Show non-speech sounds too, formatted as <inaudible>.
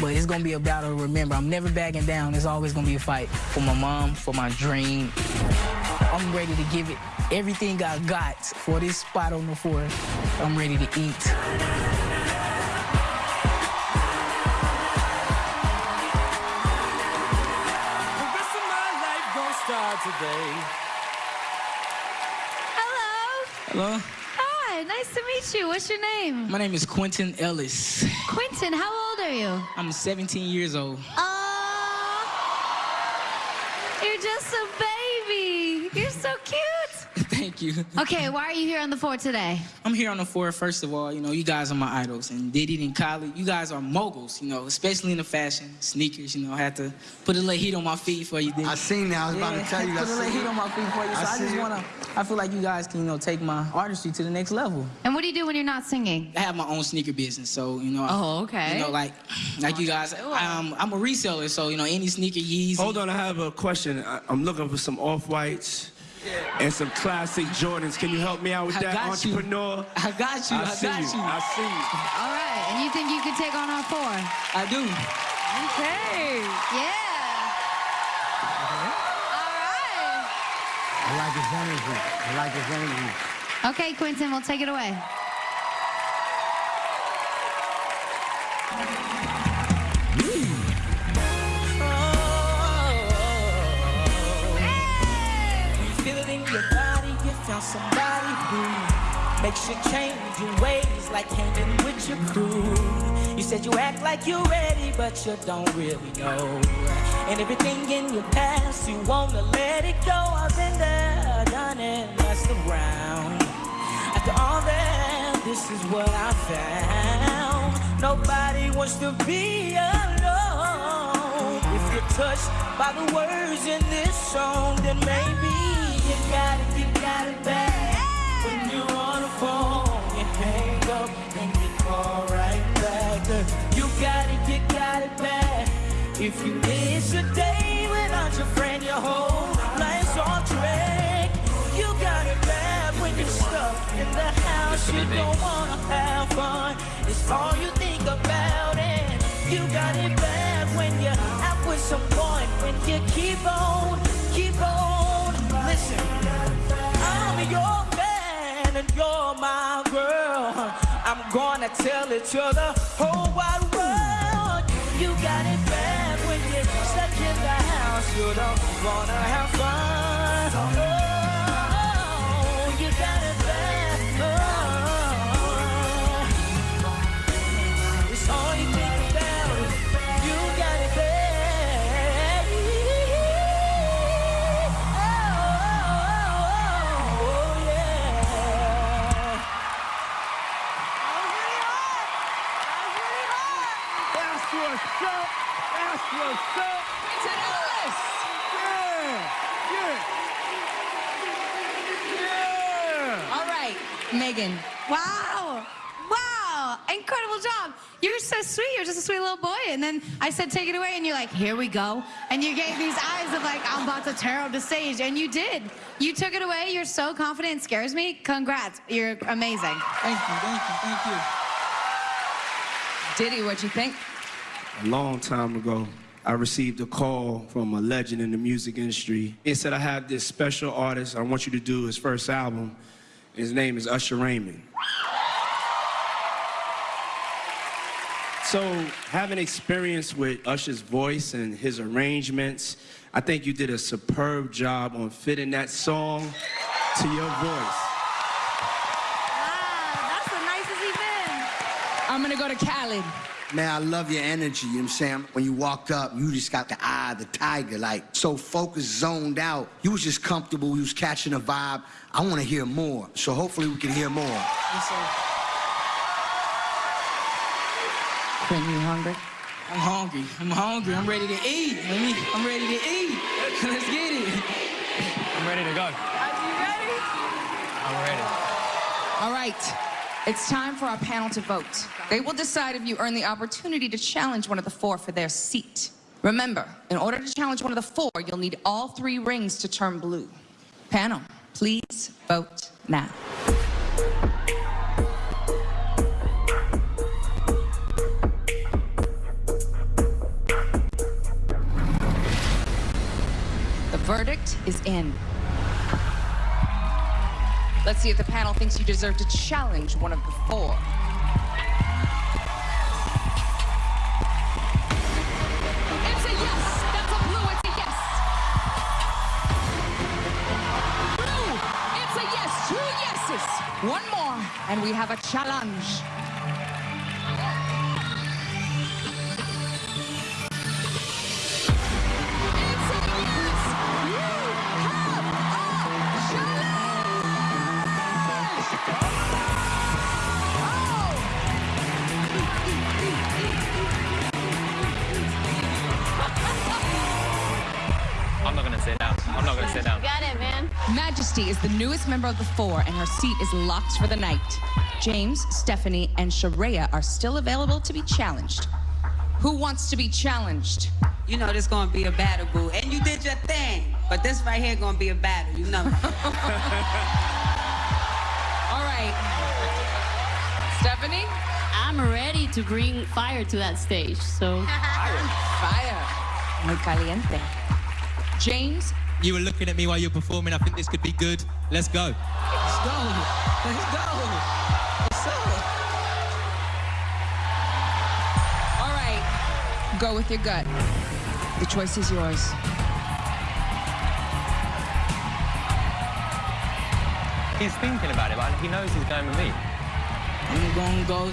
But it's gonna be a battle remember. I'm never backing down. It's always gonna be a fight for my mom, for my dream. I'm ready to give it everything I got for this spot on the floor. I'm ready to eat. The rest of my life gonna start today. Hello. Hello? Nice to meet you. What's your name? My name is Quentin Ellis. Quentin, how old are you? I'm 17 years old. Oh, you're just a baby. You're so cute. Thank you. <laughs> Okay, why are you here on the floor today? I'm here on the floor, first of all, you know, you guys are my idols. And Diddy and Khaled, you guys are moguls, you know, especially in the fashion, sneakers, you know, I had to put a little heat on my feet for you, Diddy. I seen that. I was about to tell you. <laughs> I Put a I little heat it. on my feet for you. So I I, just wanna, I feel like you guys can, you know, take my artistry to the next level. And what do you do when you're not singing? I have my own sneaker business, so, you know. I- Oh, okay. You know, like, like you guys, um, I'm a reseller, so, you know, any sneaker Yeezy. Hold on, I have a question. I, I'm looking for some off-whites and some classic Jordans. Can you help me out with I that, got you. entrepreneur? I got you, I, see got you. you. I see you. All right, and you think you could take on our four? I do. Okay. Yeah. All right. I like his energy. I like his energy. Okay, Quentin, we'll take it away. Found somebody who makes you change your ways, like hanging with your crew. You said you act like you're ready, but you don't really know. And everything in your past, you wanna let it go. I've been there, done it, messed around. After all that, this is what I found. Nobody wants to be alone. If you're touched by the words in this song, then maybe you got it, you got it back. When you're on the phone, you hang up and you call right back. You got it, you got it back. If you miss a day without your friend, your whole life's on track. You got it bad when you're stuck in the house. You don't wanna have fun. It's all you think about, and you got it bad when you're out with someone. When you keep on, gonna tell it to the whole wide world. You got it bad when you're stuck in the house. You don't wanna have fun. That's what's up. That's what's up. Yeah. Yeah. Yeah. All right, Meghan. Wow. Wow. Incredible job. You're so sweet. You're just a sweet little boy. And then I said, take it away. And you're like, here we go. And you gave these eyes of like, I'm about to tear up the stage. And you did. You took it away. You're so confident. It scares me. Congrats. You're amazing. Thank you, thank you, thank you. Diddy, what'd you think? A long time ago, I received a call from a legend in the music industry. It said, I have this special artist. I want you to do his first album. His name is Usher Raymond. So, having experience with Usher's voice and his arrangements, I think you did a superb job on fitting that song to your voice. Wow. That's the nicest been. I'm gonna go to Khaled. Man, I love your energy, you know what I'm saying? When you walked up, you just got the eye of the tiger, like so focused, zoned out. You was just comfortable, you was catching a vibe. I wanna hear more. So hopefully we can hear more. Yes, sir. Quentin, you hungry? I'm hungry. I'm hungry. I'm ready to eat. Let me, I'm ready to eat. <laughs> Let's get it. I'm ready to go. Are you ready? I'm ready. All right. It's time for our panel to vote. They will decide if you earn the opportunity to challenge one of the four for their seat. Remember, in order to challenge one of the four, you'll need all three rings to turn blue. Panel, please vote now. The verdict is in. Let's see if the panel thinks you deserve to challenge one of the four. It's a yes. That's a blue. It's a yes. Blue. It's a yes. Two yeses. One more, and we have a challenge. Sit down. I'm not gonna sit down. Got it, man. Majesty is the newest member of the four, and her seat is locked for the night. James, Stephanie, and Sharaya are still available to be challenged. Who wants to be challenged? You know this gonna be a battle, boo. And you did your thing. But this right here gonna be a battle, you know. <laughs> All right. Stephanie? I'm ready to bring fire to that stage. So Fire. <laughs> Fire. Muy caliente. James? You were looking at me while you were performing. I think this could be good. Let's go. Let's go. Let's go. What's up? All right. Go with your gut. The choice is yours. He's thinking about it, but he knows he's going with me. I'm gonna go